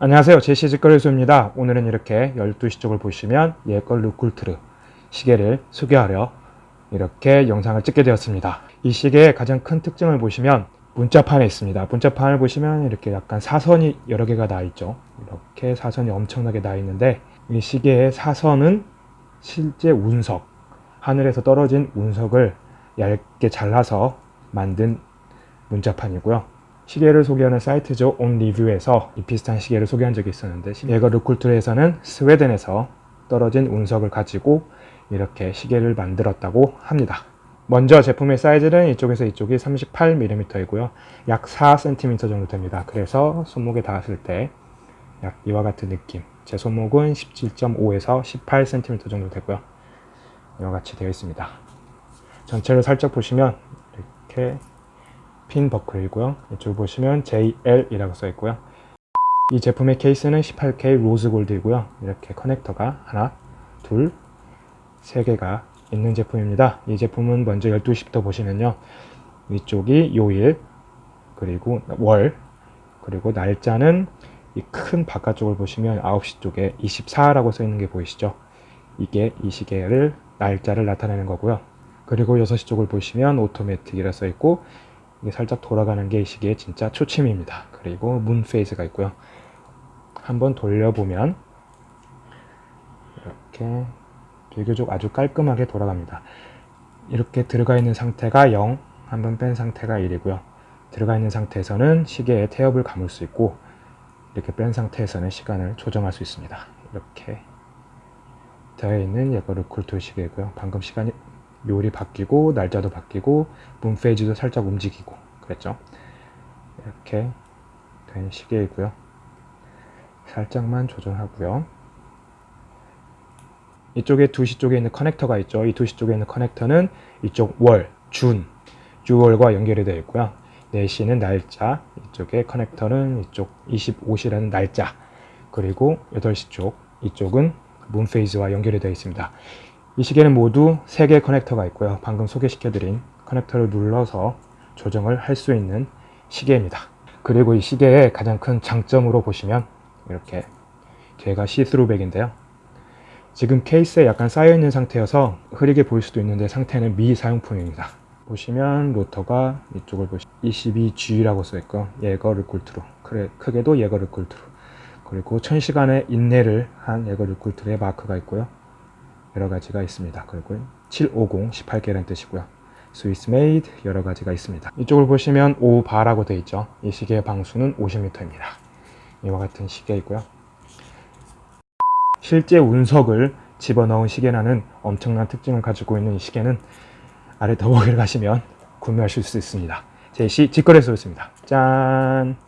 안녕하세요. 제시직거래소입니다. 오늘은 이렇게 12시 쪽을 보시면 예걸 루쿨트르 시계를 소개하려 이렇게 영상을 찍게 되었습니다. 이 시계의 가장 큰 특징을 보시면 문자판에 있습니다. 문자판을 보시면 이렇게 약간 사선이 여러 개가 나 있죠. 이렇게 사선이 엄청나게 나 있는데 이 시계의 사선은 실제 운석 하늘에서 떨어진 운석을 얇게 잘라서 만든 문자판이고요 시계를 소개하는 사이트죠. 온리뷰에서 이 비슷한 시계를 소개한 적이 있었는데 예거 르쿨트에서는 스웨덴에서 떨어진 운석을 가지고 이렇게 시계를 만들었다고 합니다. 먼저 제품의 사이즈는 이쪽에서 이쪽이 38mm이고요. 약 4cm 정도 됩니다. 그래서 손목에 닿았을 때 약 이와 같은 느낌. 제 손목은 17.5에서 18cm 정도 되고요. 이와 같이 되어 있습니다. 전체를 살짝 보시면 이렇게 핀 버클이고요. 이쪽 보시면 JL이라고 써 있고요. 이 제품의 케이스는 18K rose gold이고요. 이렇게 corrector가 하나, 둘, 세 개가 있는 제품입니다. 이 제품은 먼저 12시부터 보시면요. 위쪽이 요일, 그리고 월, 그리고 날짜는 이 큰 바깥쪽을 보시면 9시 쪽에 24라고 써 있는 게 보이시죠? 이게 이 시계를 날짜를 나타내는 거고요. 그리고 6시 쪽을 보시면 automatic이라 써 있고 이게 살짝 돌아가는 게 이 시계의 진짜 초침입니다. 그리고 moon phase가 있고요. 한번 돌려보면 이렇게 비교적 아주 깔끔하게 돌아갑니다. 이렇게 들어가 있는 상태가 0, 한번 뺀 상태가 1이고요. 들어가 있는 상태에서는 시계의 태엽을 감을 수 있고 이렇게 뺀 상태에서는 시간을 조정할 수 있습니다. 이렇게 되어 있는 예거르 쿨토 시계이고요. 방금 시간이 요리 바뀌고 날짜도 바뀌고 문 페이지도 살짝 움직이고 그랬죠? 이렇게 된 시계이고요. 살짝만 조정하고요. 이쪽에 2시 쪽에 있는 커넥터가 있죠. 이 2시 쪽에 있는 커넥터는 이쪽 월, 준, 주월과 연결이 되어 있고요. 4시는 날짜 이쪽에 corrector는 이쪽 25시라는 날짜 그리고 8시 쪽 이쪽은 moon phase와 연결이 되어 있습니다 이 시계는 모두 3개의 corrector가 있고요. 방금 소개시켜드린 corrector를 눌러서 조정을 할 수 있는 시계입니다. 그리고 이 시계의 가장 큰 장점으로 보시면 이렇게 뒤가 see-through back인데요. 지금 케이스에 약간 쌓여있는 상태여서 흐리게 보일 수도 있는데 상태는 미사용품입니다. 보시면 로터가 이쪽을 보시면 22G라고 써있고 예거 르쿨트로 크게도 예거 르쿨트로 그리고 1000시간의 인내를 한 예거 르쿨트의 마크가 있고요. 여러 가지가 있습니다. 그리고 750 18K라는 뜻이고요. Swiss made 여러 가지가 있습니다. 이쪽을 보시면 5바라고 되어 있죠. 이 시계의 방수는 50m입니다. 이와 같은 시계이고요. 실제 운석을 집어넣은 시계라는 엄청난 특징을 가지고 있는 이 시계는 아래 더보기를 가시면 구매하실 수 있습니다. 제시 직거래소였습니다. 짠!